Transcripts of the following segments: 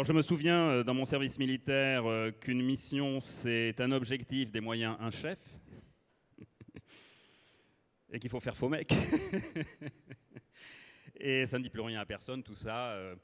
Alors je me souviens euh, dans mon service militaire euh, qu'une mission c'est un objectif, des moyens, un chef. Et qu'il faut faire faux mec. et ça ne dit plus rien à personne, tout ça. euh.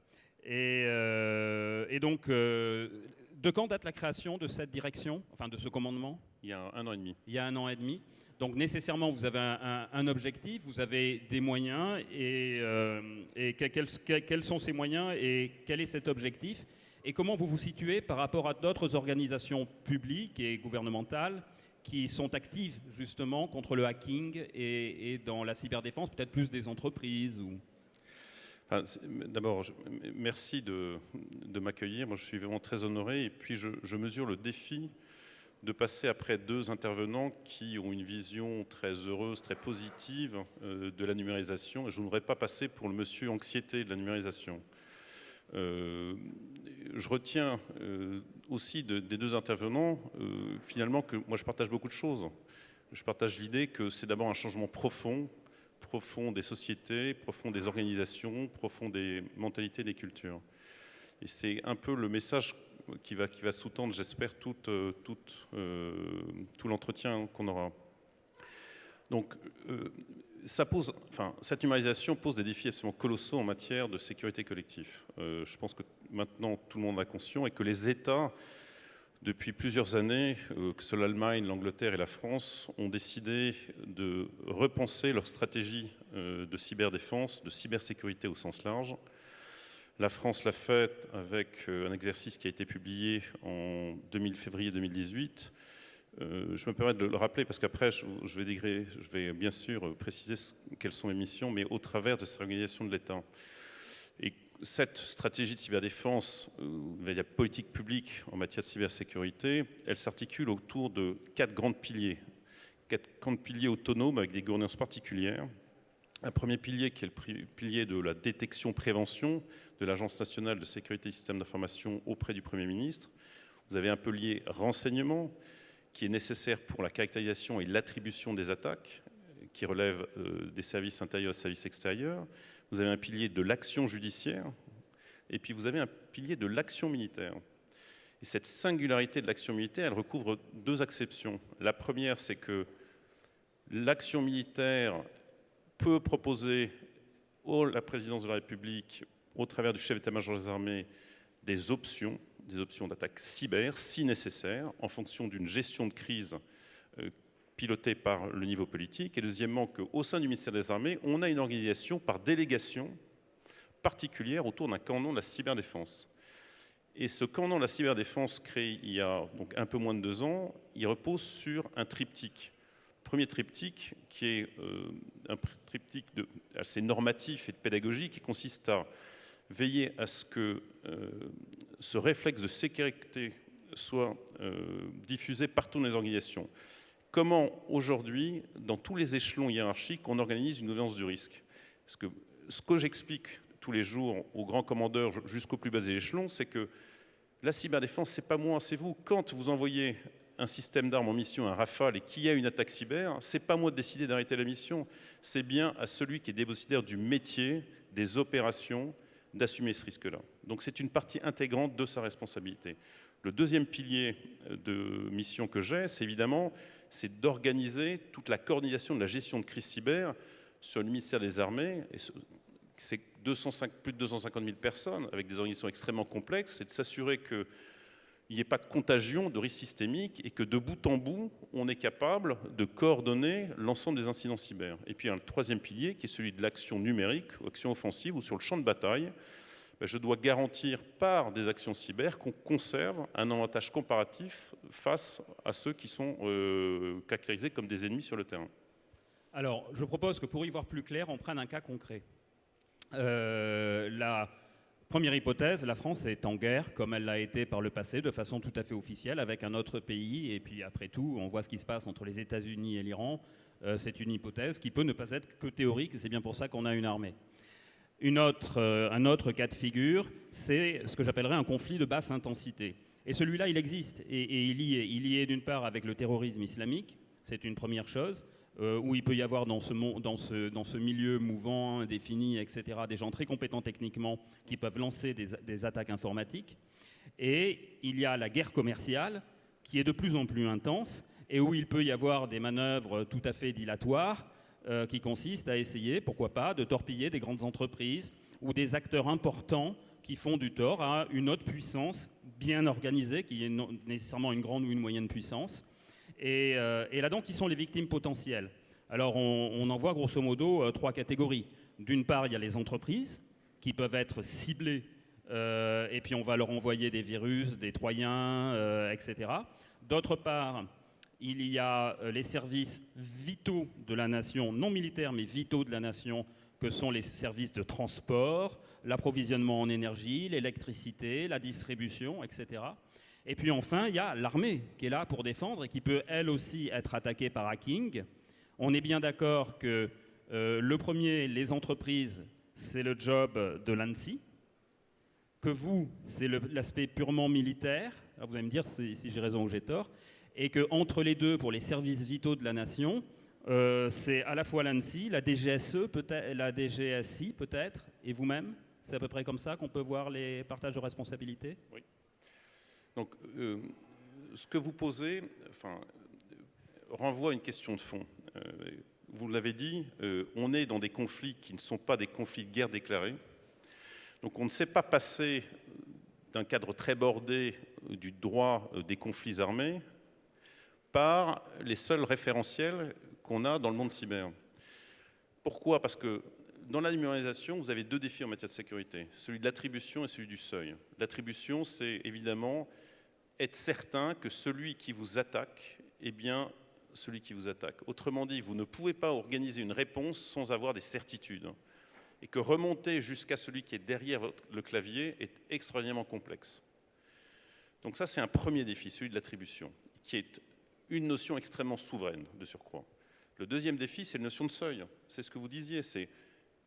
Et, euh, et donc, euh, de quand date la création de cette direction, enfin de ce commandement? Il y a un an et demi. il y a un an et demi. Donc nécessairement, vous avez un, objectif, vous avez des moyens, et, euh, quels, que- quels sont ces moyens et quel est cet objectif Et comment vous vous situez par rapport à d'autres organisations publiques et gouvernementales qui sont actives justement contre le hacking et, dans la cyberdéfense, peut-être plus des entreprises ou... D'abord, merci de, m'accueillir. Moi, je suis vraiment très honoré. Et puis, je mesure le défi de passer après deux intervenants qui ont une vision très heureuse, très positive euh, de la numérisation. Et je ne voudrais pas passer pour le monsieur anxiété de la numérisation. Euh, je retiens euh, aussi de- des deux intervenants, finalement, que moi, je partage beaucoup de choses. Je partage l'idée que c'est d'abord un changement profond profond des sociétés, profond des organisations, profond des mentalités, des cultures. Et c'est un peu le message qui va, sous-tendre, j'espère, tout, euh, euh, l'entretien qu'on aura. Donc, euh, cette numérisation pose des défis absolument colossaux en matière de sécurité collective. Je pense que maintenant tout le monde a conscience et que les États depuis plusieurs années, que ce soit l'Allemagne, l'Angleterre et la France, ont décidé de repenser leur stratégie de cyberdéfense, de cybersécurité au sens large. La France l'a fait avec euh, un exercice qui a été publié en 2000, février 2018. Euh, je me permets de le rappeler parce qu'après, je, vais, bien sûr préciser quelles sont les missions, mais au travers de cette organisation de l'État. Et cette stratégie de cyberdéfense, euh, la politique publique en matière de cybersécurité, elle s'articule autour de quatre grands piliers. Quatre grands piliers autonomes avec des gouvernances particulières. Un premier pilier qui est le pilier de la détection-prévention de l'Agence nationale de sécurité des systèmes d'information auprès du Premier ministre. Vous avez un pilier renseignement qui est nécessaire pour la caractérisation et l'attribution des attaques, qui relève euh, des services intérieurs et services extérieurs. Vous avez un pilier de l'action judiciaire, et puis vous avez un pilier de l'action militaire. Et cette singularité de l'action militaire, elle recouvre deux acceptions. La première, c'est que l'action militaire peut proposer à la présidence de la République, au travers du chef d'état-major des armées, des options, des options d'attaque cyber, si nécessaire, en fonction d'une gestion de crise euh, pilotée par le niveau politique. Et deuxièmement, qu'au sein du ministère des Armées, on a une organisation par délégation particulière autour d'un canon de la cyberdéfense. Et ce canon de la cyberdéfense créé il y a donc un peu moins de deux ans, il repose sur un triptyque. Premier triptyque qui est euh, un triptyque assez normatif et de pédagogie qui consiste à veiller à ce que euh, ce réflexe de sécurité soit euh, diffusé partout dans les organisations. Comment aujourd'hui, dans tous les échelons hiérarchiques, on organise une gouvernance du risque? Ce que j'explique tous les jours aux grands commandeurs jusqu'au plus bas des échelons, c'est que la cyberdéfense, c'est pas moi, c'est vous. Quand vous envoyez un système d'armes en mission, un Rafale, et qu'il y a une attaque cyber, c'est pas moi de décider d'arrêter la mission, c'est bien à celui qui est dépositaire du métier, des opérations, d'assumer ce risque-là. Donc c'est une partie intégrante de sa responsabilité. Le deuxième pilier de mission que j'ai, c'est évidemment c'est d'organiser toute la coordination de la gestion de crise cyber sur le ministère des Armées. C'est 205 plus de 250 000 personnes avec des organisations extrêmement complexes, c'est de s'assurer qu'il n'y ait pas de contagion, de risque systémique et que de bout en bout, on est capable de coordonner l'ensemble des incidents cyber. Et puis il y a un troisième pilier qui est celui de l'action numérique, action offensive, ou sur le champ de bataille, ben, je dois garantir par des actions cyber qu'on conserve un avantage comparatif face à ceux qui sont euh, caractérisés comme des ennemis sur le terrain. Alors, je propose que pour y voir plus clair, on prenne un cas concret. Euh, la première hypothèse, la France est en guerre, comme elle l'a été par le passé, de façon tout à fait officielle, avec un autre pays. Et puis après tout, on voit ce qui se passe entre les États-Unis et l'Iran. Euh, c'est une hypothèse qui peut ne pas être que théorique, et c'est bien pour ça qu'on a une armée. Euh, un autre cas de figure, c'est ce que j'appellerais un conflit de basse intensité. Et celui-là, il existe. Et, il est, il y est d'une part avec le terrorisme islamique, c'est une première chose. Euh, où il peut y avoir dans ce, milieu mouvant, indéfini, etc., des gens très compétents techniquement qui peuvent lancer des, des, attaques informatiques. Et il y a la guerre commerciale qui est de plus en plus intense et où il peut y avoir des manœuvres tout à fait dilatoires euh, qui consistent à essayer, pourquoi pas, de torpiller des grandes entreprises ou des acteurs importants qui font du tort à une autre puissance bien organisée, qui est nécessairement une grande ou une moyenne puissance. Euh, et, là-dedans, qui sont les victimes potentielles? Alors, on, en voit grosso modo euh, trois catégories. D'une part, il y a les entreprises qui peuvent être ciblées, euh, et puis on va leur envoyer des virus, des troyens, etc. D'autre part, il y a les services vitaux de la nation, non militaires, mais vitaux de la nation, que sont les services de transport, l'approvisionnement en énergie, l'électricité, la distribution, etc. Et puis enfin, il y a l'armée qui est là pour défendre et qui peut elle aussi être attaquée par hacking. On est bien d'accord que euh, le premier, les entreprises, c'est le job de l'ANSI, que vous, c'est l'aspect purement militaire. vous allez me dire si, j'ai raison ou j'ai tort. Et qu'entre les deux, pour les services vitaux de la nation, euh, c'est à la fois l'ANSI, la DGSE, la DGSI peut-être, et vous-même. C'est à peu près comme ça qu'on peut voir les partages de responsabilités? Oui. Donc, euh, ce que vous posez renvoie à une question de fond. Euh, vous l'avez dit, euh, on est dans des conflits qui ne sont pas des conflits de guerre déclarés. Donc on ne sait pas passer d'un cadre très bordé du droit des conflits armés par les seuls référentiels qu'on a dans le monde cyber. Pourquoi? Parce que dans la numérisation, vous avez deux défis en matière de sécurité, celui de l'attribution et celui du seuil. L'attribution, c'est évidemment être certain que celui qui vous attaque est bien celui qui vous attaque. Autrement dit, vous ne pouvez pas organiser une réponse sans avoir des certitudes. Et que remonter jusqu'à celui qui est derrière le clavier est extraordinairement complexe. Donc ça, c'est un premier défi, celui de l'attribution, qui est une notion extrêmement souveraine de surcroît. Le deuxième défi, c'est la notion de seuil. C'est ce que vous disiez, c'est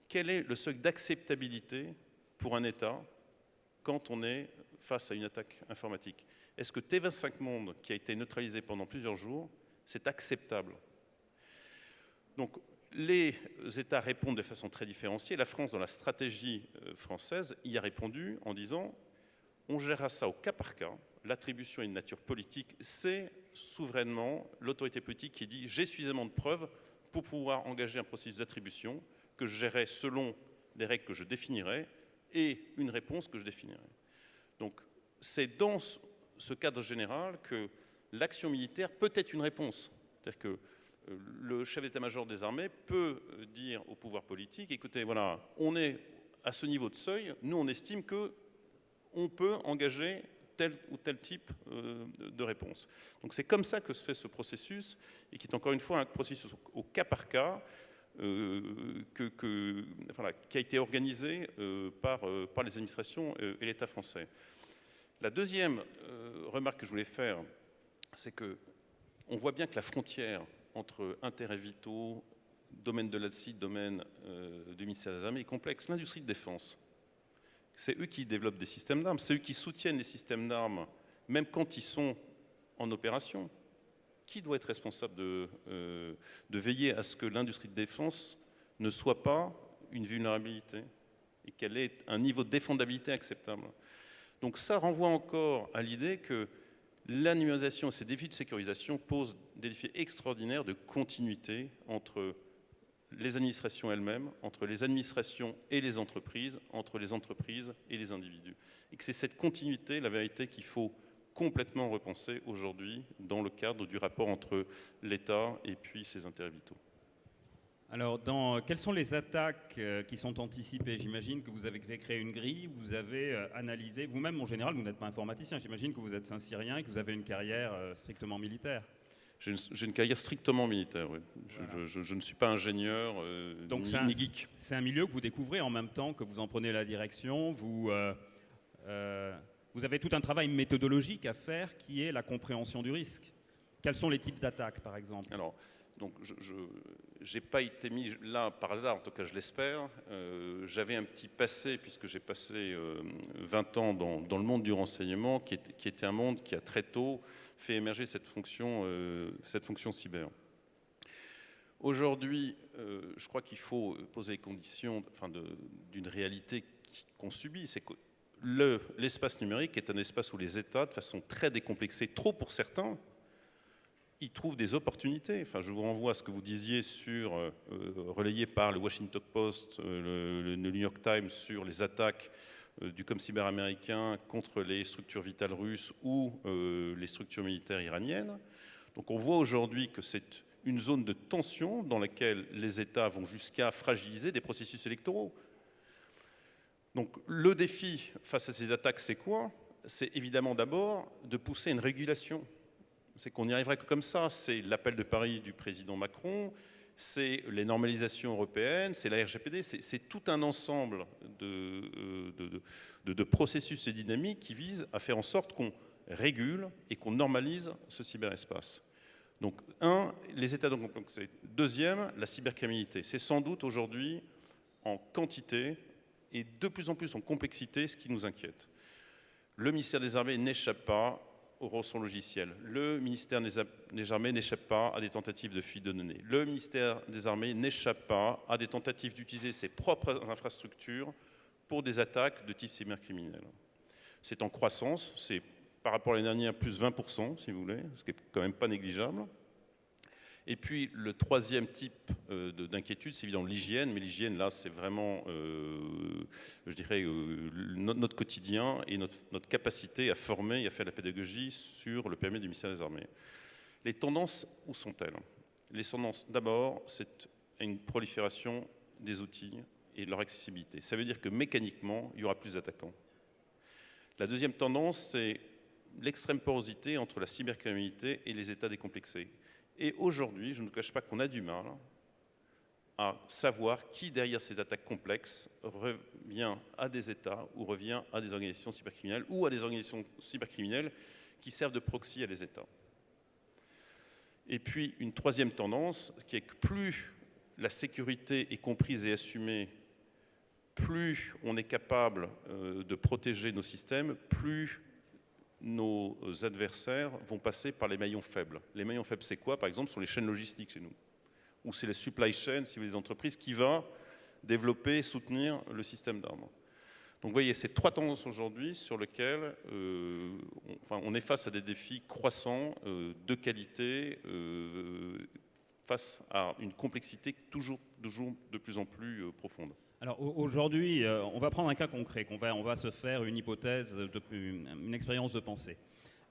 quel est le seuil d'acceptabilité pour un État quand on est face à une attaque informatique est-ce que T25 Monde, qui a été neutralisé pendant plusieurs jours, c'est acceptable? Donc, les États répondent de façon très différenciée. La France, dans la stratégie euh, française, y a répondu en disant on gérera ça au cas par cas. L'attribution est une nature politique. C'est souverainement l'autorité politique qui dit j'ai suffisamment de preuves pour pouvoir engager un processus d'attribution que je gérerai selon les règles que je définirai et une réponse que je définirai. Donc, c'est dans ce cadre général que l'action militaire peut être une réponse. C'est-à-dire que euh, le chef d'état-major des armées peut euh, dire au pouvoir politique, écoutez, voilà, on est à ce niveau de seuil, nous on estime que on peut engager tel ou tel type euh, de réponse. Donc c'est comme ça que se fait ce processus, et qui est encore une fois un processus au cas par cas, qui a été organisé par les administrations et l'État français. La deuxième euh, remarque que je voulais faire, c'est que on voit bien que la frontière entre intérêts vitaux, domaine de l'acide, domaine euh, du ministère des Armées est complexe. L'industrie de défense, c'est eux qui développent des systèmes d'armes, c'est eux qui soutiennent les systèmes d'armes, même quand ils sont en opération. Qui doit être responsable de, euh, de veiller à ce que l'industrie de défense ne soit pas une vulnérabilité et qu'elle ait un niveau de défendabilité acceptable? Donc ça renvoie encore à l'idée que la numérisation et ces défis de sécurisation posent des défis extraordinaires de continuité entre les administrations elles-mêmes, entre les administrations et les entreprises, entre les entreprises et les individus. Et que c'est cette continuité, la vérité, qu'il faut complètement repenser aujourd'hui dans le cadre du rapport entre l'État et puis ses intérêts vitaux. Alors, dans, quelles sont les attaques euh, qui sont anticipées? J'imagine que vous avez créé une grille, vous avez euh, analysé, vous-même en général, vous n'êtes pas informaticien, j'imagine que vous êtes un Syrien et que vous avez une carrière euh, strictement militaire. J'ai une, carrière strictement militaire, oui. Je, ne suis pas ingénieur Donc ni, un, geek. C'est un milieu que vous découvrez en même temps que vous en prenez la direction. Vous, vous avez tout un travail méthodologique à faire qui est la compréhension du risque. Quels sont les types d'attaques, par exemple? Alors, donc je n'ai pas été mis là par hasard, en tout cas je l'espère. Euh, j'avais un petit passé, puisque j'ai passé 20 euh, ans dans, le monde du renseignement, qui, était un monde qui a très tôt fait émerger cette fonction, euh, cette fonction cyber. Aujourd'hui, euh, je crois qu'il faut poser les conditions enfin, d'une réalité qu'on subit. C'est que l'espace numérique est un espace où les États, de façon très décomplexée, trop pour certains, ils trouvent des opportunités. Enfin, je vous renvoie à ce que vous disiez sur, euh, relayé par le Washington Post, euh, le, New York Times, sur les attaques euh, du cyber américain contre les structures vitales russes ou les structures militaires iraniennes. Donc on voit aujourd'hui que c'est une zone de tension dans laquelle les États vont jusqu'à fragiliser des processus électoraux. Donc le défi face à ces attaques, c'est quoi? C'est évidemment d'abord de pousser une régulation c'est qu'on n'y arriverait que comme ça. C'est l'appel de Paris du président Macron, c'est les normalisations européennes, c'est la RGPD, c'est tout un ensemble euh, de, de, processus et dynamiques qui visent à faire en sorte qu'on régule et qu'on normalise ce cyberespace. Donc, un, les états de complexité. Deuxième, la cybercriminalité. C'est sans doute aujourd'hui en quantité et de plus en plus en complexité ce qui nous inquiète. Le ministère des Armées n'échappe pas au rançon logiciel. Le ministère des Armées n'échappe pas à des tentatives de fuite de données. Le ministère des Armées n'échappe pas à des tentatives d'utiliser ses propres infrastructures pour des attaques de type cybercriminel. C'est en croissance, c'est par rapport à l'année dernière plus 20%, si vous voulez, ce qui n'est quand même pas négligeable. Et puis le troisième type euh, d'inquiétude, c'est évidemment l'hygiène, mais l'hygiène là, c'est vraiment, euh, je dirais, euh, notre, quotidien et notre, capacité à former et à faire la pédagogie sur le permis du ministère des Armées. Les tendances, où sont-elles? Les tendances, d'abord, c'est une prolifération des outils et leur accessibilité. Ça veut dire que mécaniquement, il y aura plus d'attaquants. La deuxième tendance, c'est l'extrême porosité entre la cybercriminalité et les États décomplexés. Et aujourd'hui, je ne cache pas qu'on a du mal à savoir qui, derrière ces attaques complexes, revient à des États ou revient à des organisations cybercriminelles ou à des organisations cybercriminelles qui servent de proxy à des États. Et puis, une troisième tendance, qui est que plus la sécurité est comprise et assumée, plus on est capable euh, de protéger nos systèmes, plus nos adversaires vont passer par les maillons faibles. Les maillons faibles, c'est quoi? Par exemple, sont les chaînes logistiques chez nous. Ou c'est les supply chain, si vous voulez, les entreprises, qui vont développer et soutenir le système d'armes. Donc vous voyez, c'est trois tendances aujourd'hui sur lesquelles euh, on, enfin, on, est face à des défis croissants euh, de qualité euh, face à une complexité toujours, toujours de plus en plus profonde. Alors aujourd'hui, euh, on va prendre un cas concret, va, on va se faire une hypothèse, une, expérience de pensée.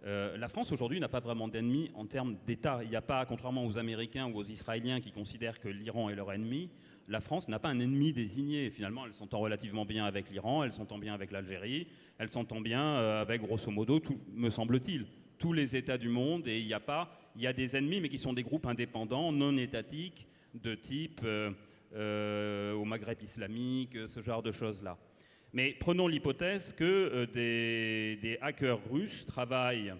Euh, la France aujourd'hui n'a pas vraiment d'ennemis en termes d'État. Il n'y a pas, contrairement aux Américains ou aux Israéliens qui considèrent que l'Iran est leur ennemi, la France n'a pas un ennemi désigné. Finalement, elle s'entend relativement bien avec l'Iran, elle s'entend bien avec l'Algérie, elle s'entend bien euh, avec, grosso modo, me semble-t-il, tous les États du monde. Et il n'y a pas, il y a des ennemis, mais qui sont des groupes indépendants, non étatiques, de type au Maghreb islamique, ce genre de choses-là. Mais prenons l'hypothèse que euh, des, hackers russes travaillent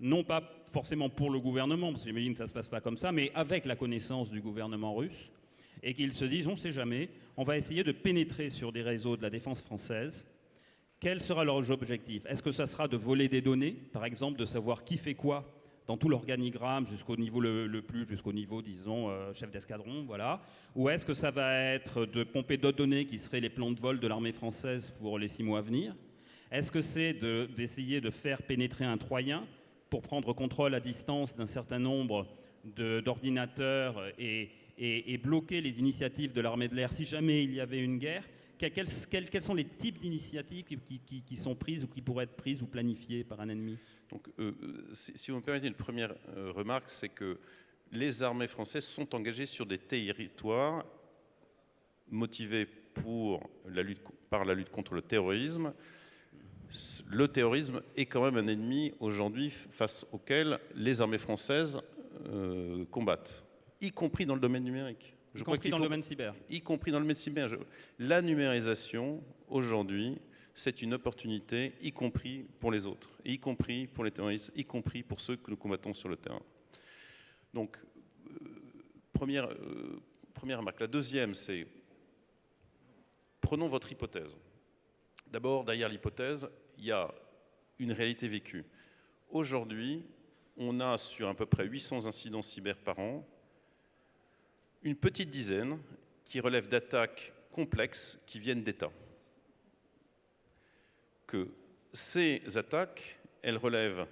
non pas forcément pour le gouvernement, parce que j'imagine que ça ne se passe pas comme ça, mais avec la connaissance du gouvernement russe, et qu'ils se disent, on ne sait jamais, on va essayer de pénétrer sur des réseaux de la défense française. Quel sera leur objectif? Est-ce que ça sera de voler des données, par exemple, de savoir qui fait quoi dans tout l'organigramme jusqu'au niveau le, plus, jusqu'au niveau, disons, euh, chef d'escadron, voilà. Ou est-ce que ça va être de pomper d'autres données qui seraient les plans de vol de l'armée française pour les six mois à venir? Est-ce que c'est d'essayer de, faire pénétrer un Troyen pour prendre contrôle à distance d'un certain nombre d'ordinateurs et, et, bloquer les initiatives de l'armée de l'air? Si jamais il y avait une guerre quels, sont les types d'initiatives qui, sont prises ou qui pourraient être prises ou planifiées par un ennemi Donc, euh, si, vous me permettez une première euh, remarque, c'est que les armées françaises sont engagées sur des territoires motivés pour la lutte, par la lutte contre le terrorisme. Le terrorisme est quand même un ennemi aujourd'hui face auquel les armées françaises euh, combattent, y compris dans le domaine numérique. Y compris dans le domaine cyber. Y compris dans le domaine cyber. La numérisation, aujourd'hui, c'est une opportunité, y compris pour les autres, y compris pour les terroristes, y compris pour ceux que nous combattons sur le terrain. Donc, euh, première, euh, première remarque. La deuxième, c'est, prenons votre hypothèse. D'abord, derrière l'hypothèse, il y a une réalité vécue. Aujourd'hui, on a sur à peu près 800 incidents cyber par an, une petite dizaine qui relèvent d'attaques complexes qui viennent d'États. Que ces attaques, elles relèvent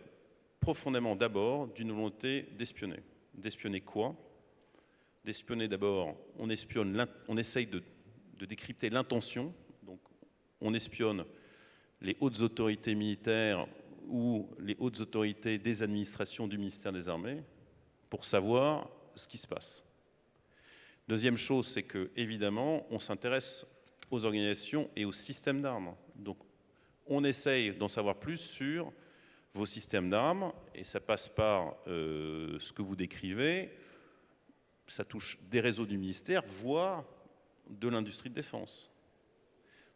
profondément d'abord d'une volonté d'espionner. D'espionner quoi? D'espionner d'abord, on espionne, on essaye de, de décrypter l'intention, donc on espionne les hautes autorités militaires ou les hautes autorités des administrations du ministère des Armées pour savoir ce qui se passe. Deuxième chose, c'est que évidemment, on s'intéresse aux organisations et aux systèmes d'armes. Donc, on essaye d'en savoir plus sur vos systèmes d'armes, et ça passe par euh, ce que vous décrivez. Ça touche des réseaux du ministère, voire de l'industrie de défense.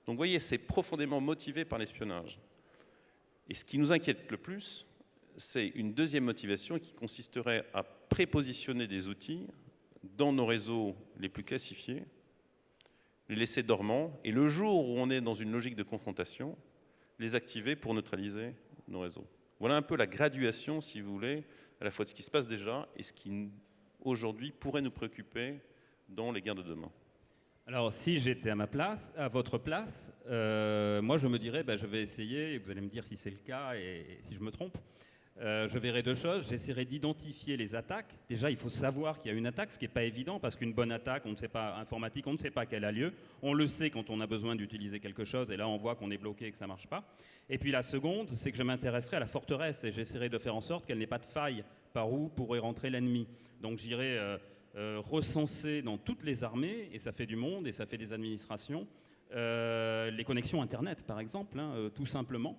Donc, vous voyez, c'est profondément motivé par l'espionnage. Et ce qui nous inquiète le plus, c'est une deuxième motivation qui consisterait à prépositionner des outils dans nos réseaux les plus classifiés, les laisser dormants, et le jour où on est dans une logique de confrontation, les activer pour neutraliser nos réseaux. Voilà un peu la graduation, si vous voulez, à la fois de ce qui se passe déjà et ce qui, aujourd'hui, pourrait nous préoccuper dans les guerres de demain. Alors, si j'étais à ma place, à votre place, euh, moi je me dirais, bah, je vais essayer, et vous allez me dire si c'est le cas et si je me trompe, euh, je verrai deux choses. J'essaierai d'identifier les attaques. Déjà, il faut savoir qu'il y a une attaque, ce qui n'est pas évident, parce qu'une bonne attaque, on ne sait pas, informatique, on ne sait pas qu'elle a lieu. On le sait quand on a besoin d'utiliser quelque chose, et là, on voit qu'on est bloqué et que ça ne marche pas. Et puis la seconde, c'est que je m'intéresserai à la forteresse, et j'essaierai de faire en sorte qu'elle n'ait pas de faille par où pourrait rentrer l'ennemi. Donc j'irai euh, euh, recenser dans toutes les armées, et ça fait du monde, et ça fait des administrations, les connexions Internet, par exemple, hein, tout simplement.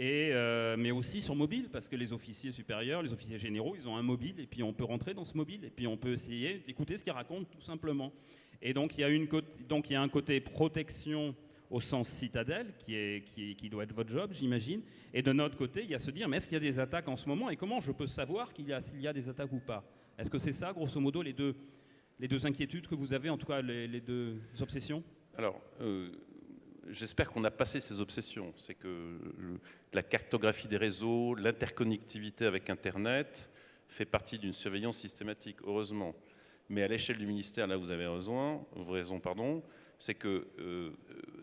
Euh, mais aussi sur mobile, parce que les officiers supérieurs, les officiers généraux, ils ont un mobile, et puis on peut rentrer dans ce mobile, et puis on peut essayer d'écouter ce qu'ils racontent, tout simplement. Et donc il y a, un côté protection au sens citadelle, qui, doit être votre job, j'imagine. Et de notre côté, il y a se dire, mais est-ce qu'il y a des attaques en ce moment, et comment je peux savoir s'il y, a, y a des attaques ou pas? Est-ce que c'est ça, grosso modo, les deux, inquiétudes que vous avez, en tout cas les, deux obsessions? Euh, j'espère qu'on a passé ces obsessions. C'est que la cartographie des réseaux, l'interconnectivité avec Internet fait partie d'une surveillance systématique, heureusement. Mais à l'échelle du ministère, là vous avez raison, raison pardon, c'est que euh,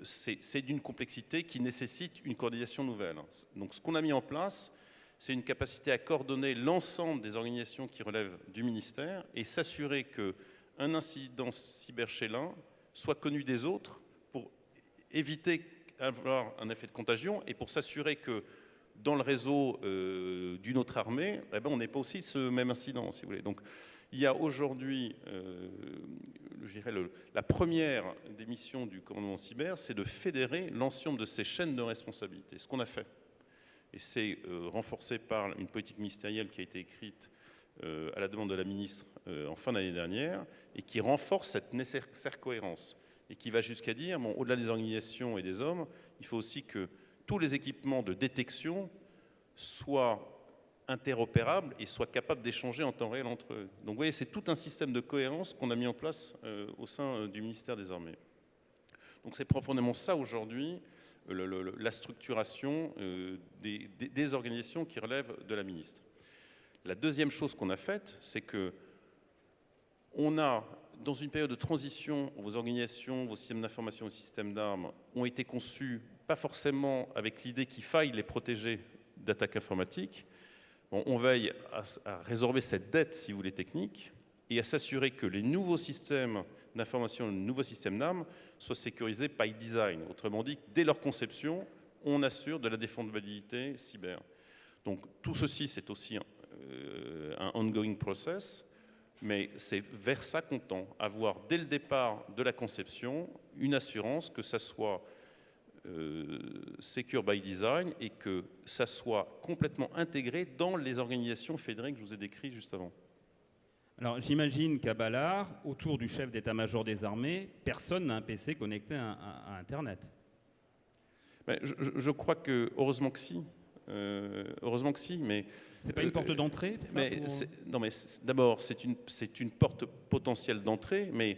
c'est d'une complexité qui nécessite une coordination nouvelle. Donc ce qu'on a mis en place, c'est une capacité à coordonner l'ensemble des organisations qui relèvent du ministère et s'assurer qu'un incident cyber chez l'un soit connu des autres éviter d'avoir un effet de contagion et pour s'assurer que dans le réseau euh, d'une autre armée, eh ben, on n'est pas aussi ce même incident, si vous voulez. Donc, il y a aujourd'hui, euh, la première des missions du commandement cyber, c'est de fédérer l'ensemble de ces chaînes de responsabilité. Ce qu'on a fait. Et c'est euh, renforcé par une politique ministérielle qui a été écrite à la demande de la ministre en fin d'année dernière et qui renforce cette nécessaire cohérence et qui va jusqu'à dire, bon, au-delà des organisations et des hommes, il faut aussi que tous les équipements de détection soient interopérables et soient capables d'échanger en temps réel entre eux. Donc vous voyez, c'est tout un système de cohérence qu'on a mis en place euh, au sein euh, du ministère des Armées. Donc c'est profondément ça aujourd'hui, la structuration euh, des, des, organisations qui relèvent de la ministre. La deuxième chose qu'on a faite, c'est que on a dans une période de transition, vos organisations, vos systèmes d'information, vos systèmes d'armes ont été conçus pas forcément avec l'idée qu'il faille les protéger d'attaques informatiques. on veille à, résorber cette dette, si vous voulez, technique, et à s'assurer que les nouveaux systèmes d'information, les nouveaux systèmes d'armes soient sécurisés by design. Autrement dit, dès leur conception, on assure de la défendabilité cyber. Donc tout ceci, c'est aussi un, euh, un ongoing process mais c'est vers ça qu'on tend, avoir dès le départ de la conception une assurance que ça soit euh, secure by design et que ça soit complètement intégré dans les organisations fédérées que je vous ai décrites juste avant. Alors j'imagine qu'à Ballard, autour du chef d'état-major des armées, personne n'a un PC connecté à, Internet. je, crois que, heureusement que si, euh, heureusement que si, mais c'est pas une porte euh, d'entrée Non, mais d'abord, c'est une, une porte potentielle d'entrée, mais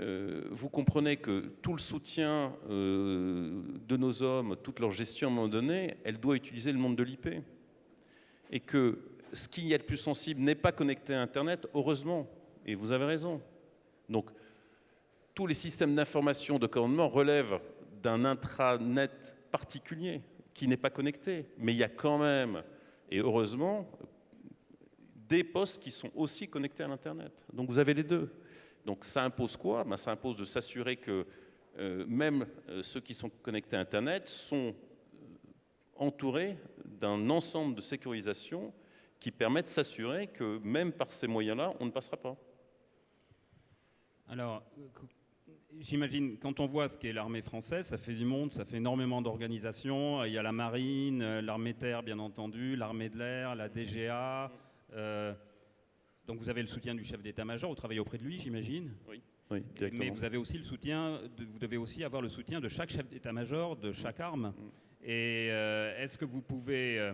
euh, vous comprenez que tout le soutien euh, de nos hommes, toute leur gestion à un moment donné, elle doit utiliser le monde de l'IP. Et que ce qui y a de plus sensible n'est pas connecté à Internet, heureusement, et vous avez raison. Donc, tous les systèmes d'information de commandement relèvent d'un intranet particulier qui n'est pas connecté. Mais il y a quand même, et heureusement, des postes qui sont aussi connectés à l'Internet. Donc vous avez les deux. Donc ça impose quoi? Ben, Ça impose de s'assurer que euh, même euh, ceux qui sont connectés à Internet sont euh, entourés d'un ensemble de sécurisation qui permet de s'assurer que même par ces moyens-là, on ne passera pas. Alors, j'imagine, quand on voit ce qu'est l'armée française, ça fait du monde, ça fait énormément d'organisations. Il y a la marine, l'armée terre, bien entendu, l'armée de l'air, la DGA. donc vous avez le soutien du chef d'état-major, vous travaillez auprès de lui, j'imagine Oui. Mais vous avez aussi le soutien, vous devez aussi avoir le soutien de chaque chef d'état-major, de chaque arme. Mm. Et euh, est-ce que vous pouvez euh,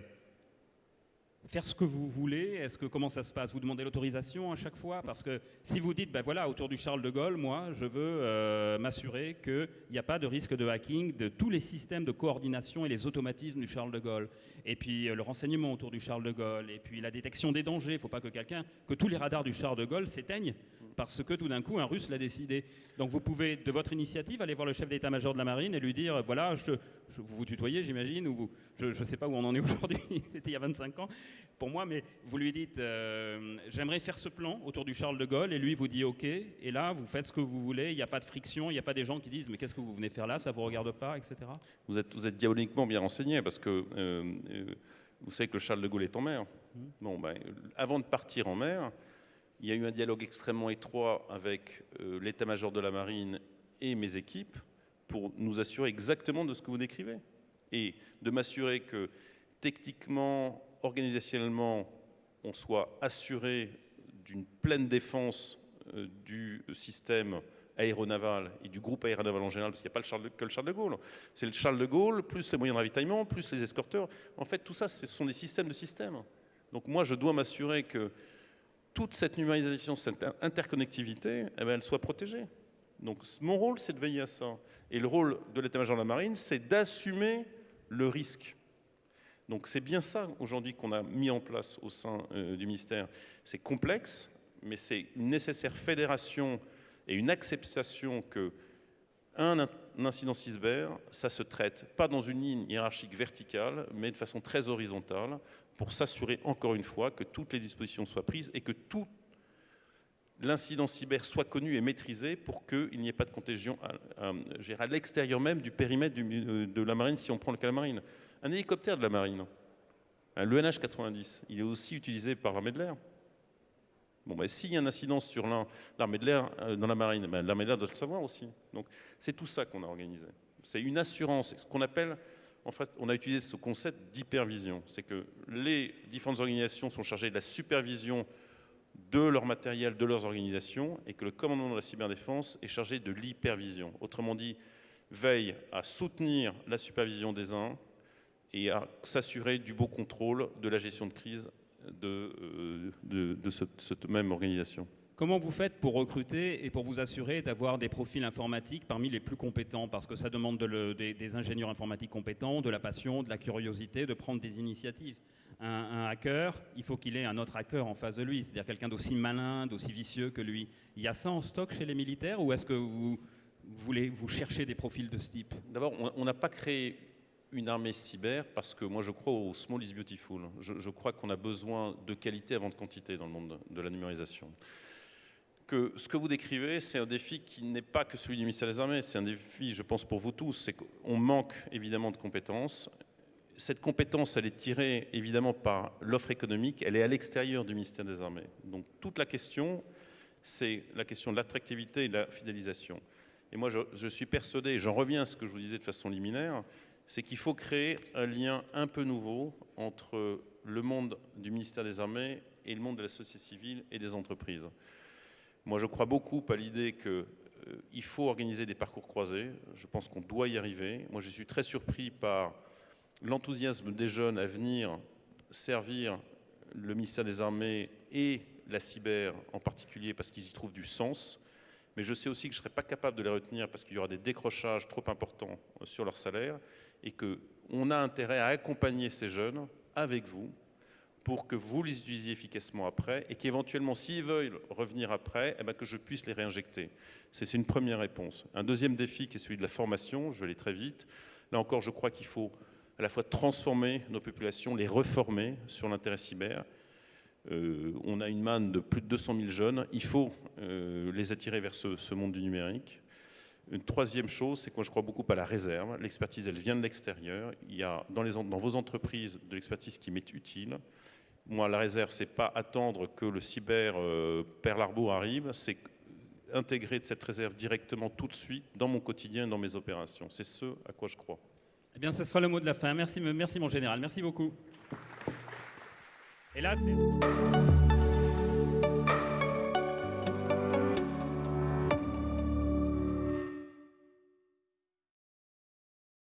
faire ce que vous voulez Est-ce que comment ça se passe? Vous demandez l'autorisation à chaque fois? Parce que si vous dites, ben voilà, autour du Charles de Gaulle, moi, je veux euh, m'assurer qu'il n'y a pas de risque de hacking de tous les systèmes de coordination et les automatismes du Charles de Gaulle. Et puis le renseignement autour du Charles de Gaulle. Et puis la détection des dangers. Il ne faut pas que quelqu'un, que tous les radars du Charles de Gaulle s'éteignent parce que tout d'un coup, un Russe l'a décidé. Donc vous pouvez, de votre initiative, aller voir le chef d'état-major de la marine et lui dire, voilà, je, vous vous tutoyez, j'imagine, ou je ne sais pas où on en est aujourd'hui, c'était il y a 25 ans pour moi, mais vous lui dites, euh, j'aimerais faire ce plan autour du Charles de Gaulle, et lui vous dit, ok, et là, vous faites ce que vous voulez, il n'y a pas de friction, il n'y a pas des gens qui disent, mais qu'est-ce que vous venez faire là, ça ne vous regarde pas, etc. Vous êtes, vous êtes diaboliquement bien renseigné, parce que euh, euh, vous savez que le Charles de Gaulle est en mer. Mmh. Bon, ben, avant de partir en mer, il y a eu un dialogue extrêmement étroit avec euh, l'état-major de la marine et mes équipes pour nous assurer exactement de ce que vous décrivez. Et de m'assurer que techniquement, organisationnellement, on soit assuré d'une pleine défense euh, du système aéronaval et du groupe aéronaval en général, parce qu'il n'y a pas le que le Charles de Gaulle. C'est le Charles de Gaulle, plus les moyens de ravitaillement, plus les escorteurs. En fait, tout ça, ce sont des systèmes de systèmes. Donc moi, je dois m'assurer que toute cette numérisation, cette interconnectivité, eh ben, elle soit protégée. Donc mon rôle, c'est de veiller à ça. Et le rôle de l'état-major de la marine, c'est d'assumer le risque. Donc c'est bien ça aujourd'hui qu'on a mis en place au sein euh, du ministère. C'est complexe, mais c'est une nécessaire fédération et une acceptation que un, incident cyber, ça se traite pas dans une ligne hiérarchique verticale, mais de façon très horizontale, pour s'assurer encore une fois que toutes les dispositions soient prises et que tout l'incident cyber soit connu et maîtrisé pour qu'il n'y ait pas de contagion à, l'extérieur même du périmètre de la marine si on prend le cas de la marine. Un hélicoptère de la marine, le NH-90, il est aussi utilisé par l'armée de l'air. Bon, ben, s'il y a un incident sur l'armée de l'air euh, dans la marine, ben, l'armée de l'air doit le savoir aussi. Donc c'est tout ça qu'on a organisé. C'est une assurance, ce qu'on appelle en fait, on a utilisé ce concept d'hypervision. C'est que les différentes organisations sont chargées de la supervision de leur matériel, de leurs organisations, et que le commandement de la cyberdéfense est chargé de l'hypervision. Autrement dit, veille à soutenir la supervision des uns et à s'assurer du beau contrôle de la gestion de crise de, euh, cette même organisation. Comment vous faites pour recruter et pour vous assurer d'avoir des profils informatiques parmi les plus compétents? Parce que ça demande des, ingénieurs informatiques compétents, de la passion, de la curiosité, de prendre des initiatives. Un, hacker, il faut qu'il ait un autre hacker en face de lui, c'est-à-dire quelqu'un d'aussi malin, d'aussi vicieux que lui. Il y a ça en stock chez les militaires ou est-ce que vous, voulez vous chercher des profils de ce type? D'abord, on n'a pas créé une armée cyber parce que moi je crois au small is beautiful. Je, crois qu'on a besoin de qualité avant de quantité dans le monde de la numérisation que ce que vous décrivez, c'est un défi qui n'est pas que celui du ministère des Armées, c'est un défi, je pense, pour vous tous, c'est qu'on manque évidemment de compétences. Cette compétence, elle est tirée évidemment par l'offre économique, elle est à l'extérieur du ministère des Armées. Donc toute la question, c'est la question de l'attractivité et de la fidélisation. Et moi, je, je suis persuadé, j'en reviens à ce que je vous disais de façon liminaire, c'est qu'il faut créer un lien un peu nouveau entre le monde du ministère des Armées et le monde de la société civile et des entreprises. Moi, je crois beaucoup à l'idée qu'il euh, faut organiser des parcours croisés. Je pense qu'on doit y arriver. Moi, je suis très surpris par l'enthousiasme des jeunes à venir servir le ministère des Armées et la cyber en particulier parce qu'ils y trouvent du sens. Mais je sais aussi que je ne serai pas capable de les retenir parce qu'il y aura des décrochages trop importants sur leur salaire et qu'on a intérêt à accompagner ces jeunes avec vous pour que vous les utilisiez efficacement après et qu'éventuellement, s'ils veulent revenir après, eh ben, que je puisse les réinjecter. C'est une première réponse. Un deuxième défi qui est celui de la formation, je vais aller très vite. Là encore, je crois qu'il faut à la fois transformer nos populations, les reformer sur l'intérêt cyber. Euh, on a une manne de plus de 200 000 jeunes. Il faut euh, les attirer vers ce, monde du numérique. Une troisième chose, c'est que moi je crois beaucoup à la réserve. L'expertise, elle vient de l'extérieur. Il y a dans, vos entreprises de l'expertise qui m'est utile. Moi, la réserve, c'est pas attendre que le cyber euh, arrive, c'est intégrer de cette réserve directement tout de suite dans mon quotidien, dans mes opérations. C'est ce à quoi je crois. Eh bien, ce sera le mot de la fin. Merci, merci mon général. Merci beaucoup. Et là, c'est...